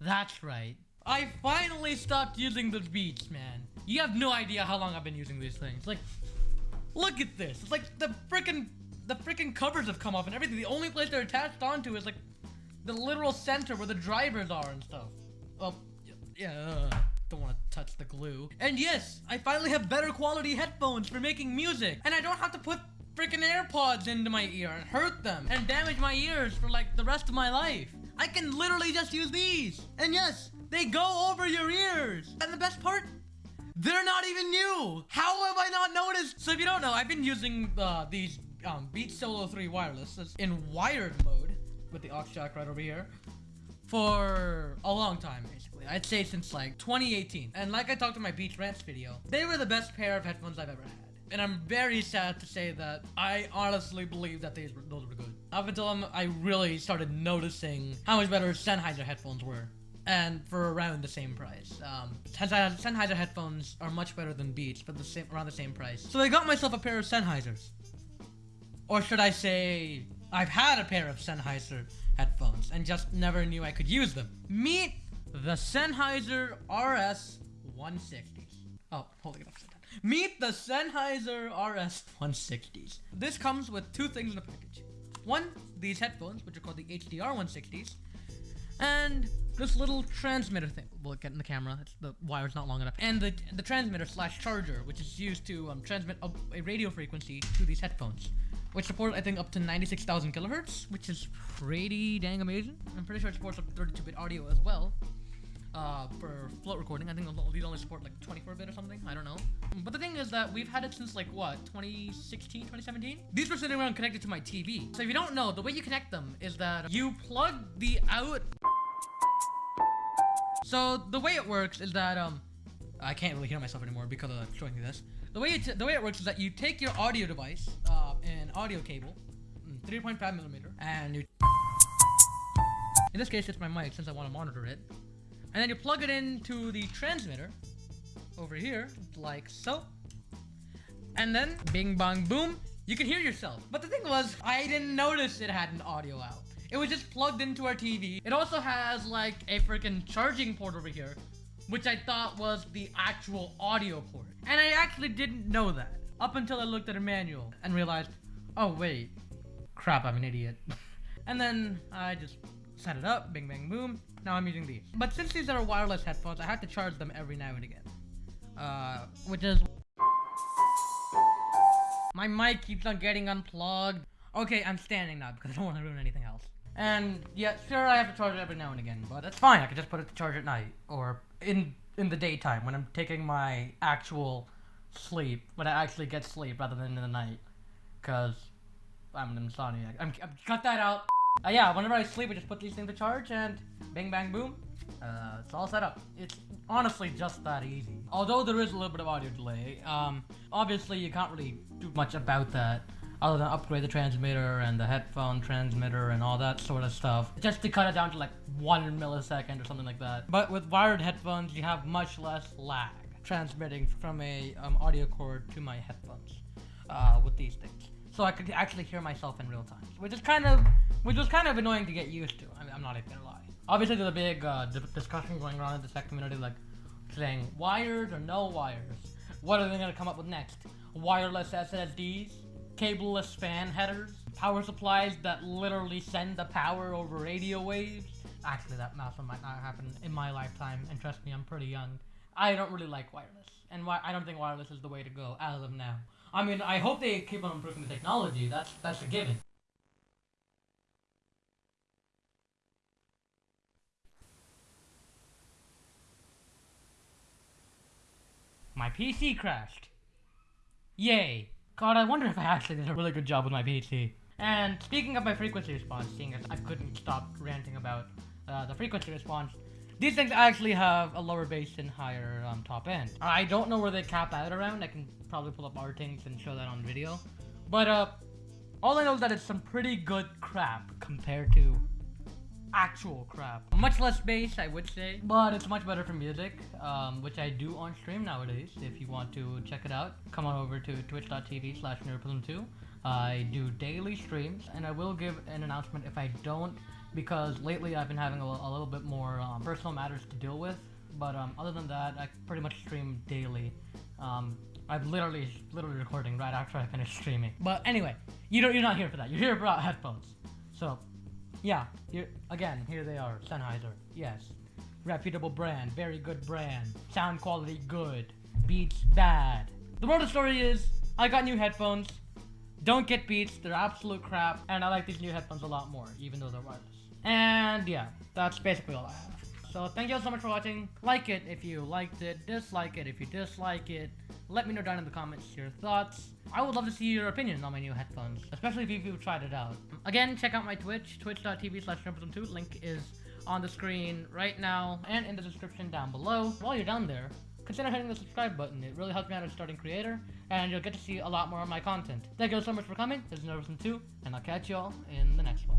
That's right. I finally stopped using the Beats, man. You have no idea how long I've been using these things. Like, look at this. It's like the freaking the freaking covers have come off and everything. The only place they're attached onto is like the literal center where the drivers are and stuff. Well, yeah, uh, don't want to touch the glue. And yes, I finally have better quality headphones for making music. And I don't have to put freaking AirPods into my ear and hurt them and damage my ears for like the rest of my life. I can literally just use these. And yes, they go over your ears. And the best part, they're not even new. How have I not noticed? So if you don't know, I've been using uh, these um, Beats Solo 3 wireless in wired mode with the aux jack right over here for a long time, basically. I'd say since like 2018. And like I talked in my Beats Rants video, they were the best pair of headphones I've ever had. And I'm very sad to say that I honestly believe that these those were good. Up until I'm, I really started noticing how much better Sennheiser headphones were. And for around the same price. Um, Sennheiser, Sennheiser headphones are much better than Beats, but the same around the same price. So I got myself a pair of Sennheisers. Or should I say, I've had a pair of Sennheiser headphones and just never knew I could use them. Meet the Sennheiser RS 160s. Oh, holding it upside down. Meet the Sennheiser RS 160s. This comes with two things in the package. One, these headphones, which are called the HDR 160s, and this little transmitter thing. We'll get in the camera. It's, the wire's not long enough. And the the transmitter slash charger, which is used to um, transmit a, a radio frequency to these headphones which supports I think up to 96,000 kilohertz, which is pretty dang amazing. I'm pretty sure it supports up to 32-bit audio as well. Uh, for float recording, I think these only support like 24-bit or something. I don't know. But the thing is that we've had it since like what 2016, 2017. These were sitting around connected to my TV. So if you don't know, the way you connect them is that you plug the out. So the way it works is that um, I can't really hear myself anymore because of showing you this. The way it the way it works is that you take your audio device, uh, an audio cable, mm, 3.5 millimeter, and you. In this case, it's my mic since I want to monitor it, and then you plug it into the transmitter over here, like so, and then bing bang boom, you can hear yourself. But the thing was, I didn't notice it had an audio out. It was just plugged into our TV. It also has like a freaking charging port over here, which I thought was the actual audio port. And I actually didn't know that up until I looked at a manual and realized, oh wait, crap, I'm an idiot. and then I just set it up, bing bang boom, now I'm using these. But since these are wireless headphones, I have to charge them every now and again. Uh, which is... My mic keeps on getting unplugged. Okay, I'm standing now because I don't want to ruin anything else. And yeah, sure, I have to charge it every now and again, but that's fine. I can just put it to charge at night or in in the daytime when I'm taking my actual sleep, when I actually get sleep rather than in the night, because I'm an insomniac. I'm, I'm cut that out. Uh, yeah, whenever I sleep, I just put these things to charge and bing bang boom. Uh, it's all set up. It's honestly just that easy. Although there is a little bit of audio delay, um, obviously you can't really do much about that other than upgrade the transmitter and the headphone transmitter and all that sort of stuff. Just to cut it down to like one millisecond or something like that. But with wired headphones, you have much less lag transmitting from a um, audio cord to my headphones uh, with these things. So I could actually hear myself in real time, which is kind of, which was kind of annoying to get used to. I am not even gonna lie. Obviously, there's a big uh, discussion going on in the tech community, like saying wires or no wires. What are they gonna come up with next? Wireless SSDs? cableless fan headers, power supplies that literally send the power over radio waves. Actually, that also might not happen in my lifetime, and trust me, I'm pretty young. I don't really like wireless, and why I don't think wireless is the way to go as of now. I mean, I hope they keep on improving the technology. That's that's a given. My PC crashed. Yay. God, I wonder if I actually did a really good job with my PC. And speaking of my frequency response, seeing as I couldn't stop ranting about uh, the frequency response, these things actually have a lower bass and higher um, top end. I don't know where they cap out around. I can probably pull up our things and show that on video. But uh, all I know is that it's some pretty good crap compared to actual crap. Much less bass, I would say, but it's much better for music, um, which I do on stream nowadays. If you want to check it out, come on over to twitch.tv slash 2 I do daily streams, and I will give an announcement if I don't because lately I've been having a, a little bit more um, personal matters to deal with. But um, other than that, I pretty much stream daily. Um, I'm literally, literally recording right after I finish streaming. But anyway, you don't, you're not here for that. You're here for headphones. So, yeah, again, here they are, Sennheiser. Yes, reputable brand, very good brand. Sound quality good, beats bad. The moral of the story is, I got new headphones. Don't get Beats, they're absolute crap, and I like these new headphones a lot more, even though they're wireless. And yeah, that's basically all I have. So thank you all so much for watching. Like it if you liked it, dislike it if you dislike it. Let me know down in the comments your thoughts. I would love to see your opinion on my new headphones, especially if you've tried it out. Again, check out my Twitch, twitch.tv slash 2 Link is on the screen right now and in the description down below. While you're down there, consider hitting the subscribe button. It really helps me out as a starting creator, and you'll get to see a lot more of my content. Thank you so much for coming. This is Nervous 2, and I'll catch you all in the next one.